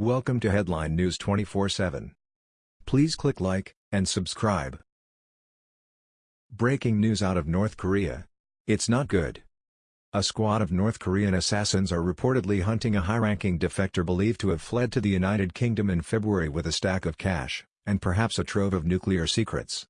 Welcome to Headline News 24/7. Please click like and subscribe. Breaking news out of North Korea. It's not good. A squad of North Korean assassins are reportedly hunting a high-ranking defector believed to have fled to the United Kingdom in February with a stack of cash, and perhaps a trove of nuclear secrets.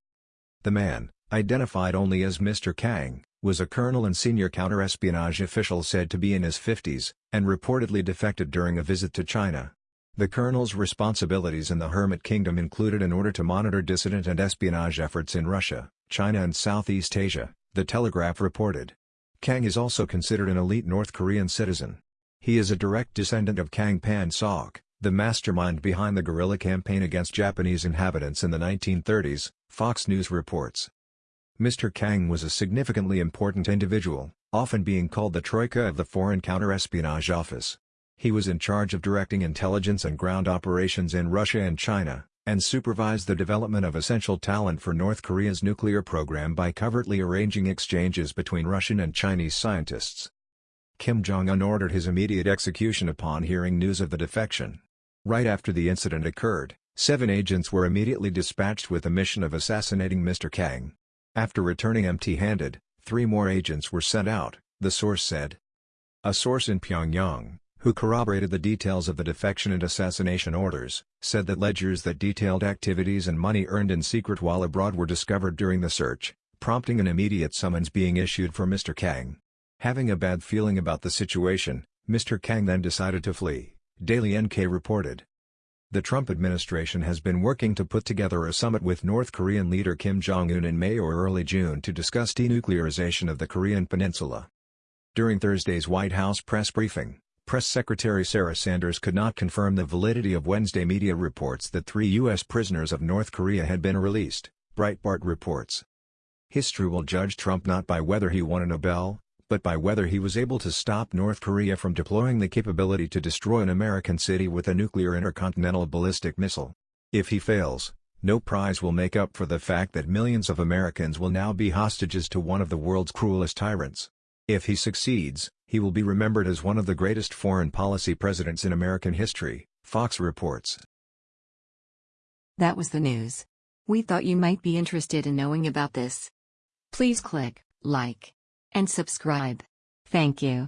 The man, identified only as Mr. Kang, was a colonel and senior counterespionage official said to be in his 50s, and reportedly defected during a visit to China. The colonel's responsibilities in the Hermit Kingdom included an order to monitor dissident and espionage efforts in Russia, China and Southeast Asia, The Telegraph reported. Kang is also considered an elite North Korean citizen. He is a direct descendant of Kang Pan-sok, the mastermind behind the guerrilla campaign against Japanese inhabitants in the 1930s, Fox News reports. Mr. Kang was a significantly important individual, often being called the Troika of the Foreign Counterespionage Office. He was in charge of directing intelligence and ground operations in Russia and China, and supervised the development of essential talent for North Korea's nuclear program by covertly arranging exchanges between Russian and Chinese scientists. Kim Jong-un ordered his immediate execution upon hearing news of the defection. Right after the incident occurred, seven agents were immediately dispatched with the mission of assassinating Mr. Kang. After returning empty-handed, three more agents were sent out, the source said. A source in Pyongyang, who corroborated the details of the defection and assassination orders, said that ledgers that detailed activities and money earned in secret while abroad were discovered during the search, prompting an immediate summons being issued for Mr. Kang. Having a bad feeling about the situation, Mr. Kang then decided to flee, Daily NK reported. The Trump administration has been working to put together a summit with North Korean leader Kim Jong-un in May or early June to discuss denuclearization of the Korean peninsula. During Thursday's White House press briefing, Press Secretary Sarah Sanders could not confirm the validity of Wednesday media reports that three U.S. prisoners of North Korea had been released, Breitbart reports. History will judge Trump not by whether he won a Nobel, but by whether he was able to stop North Korea from deploying the capability to destroy an American city with a nuclear intercontinental ballistic missile. If he fails, no prize will make up for the fact that millions of Americans will now be hostages to one of the world's cruelest tyrants. If he succeeds, he will be remembered as one of the greatest foreign policy presidents in American history, Fox reports. That was the news. We thought you might be interested in knowing about this. Please click like and subscribe. Thank you.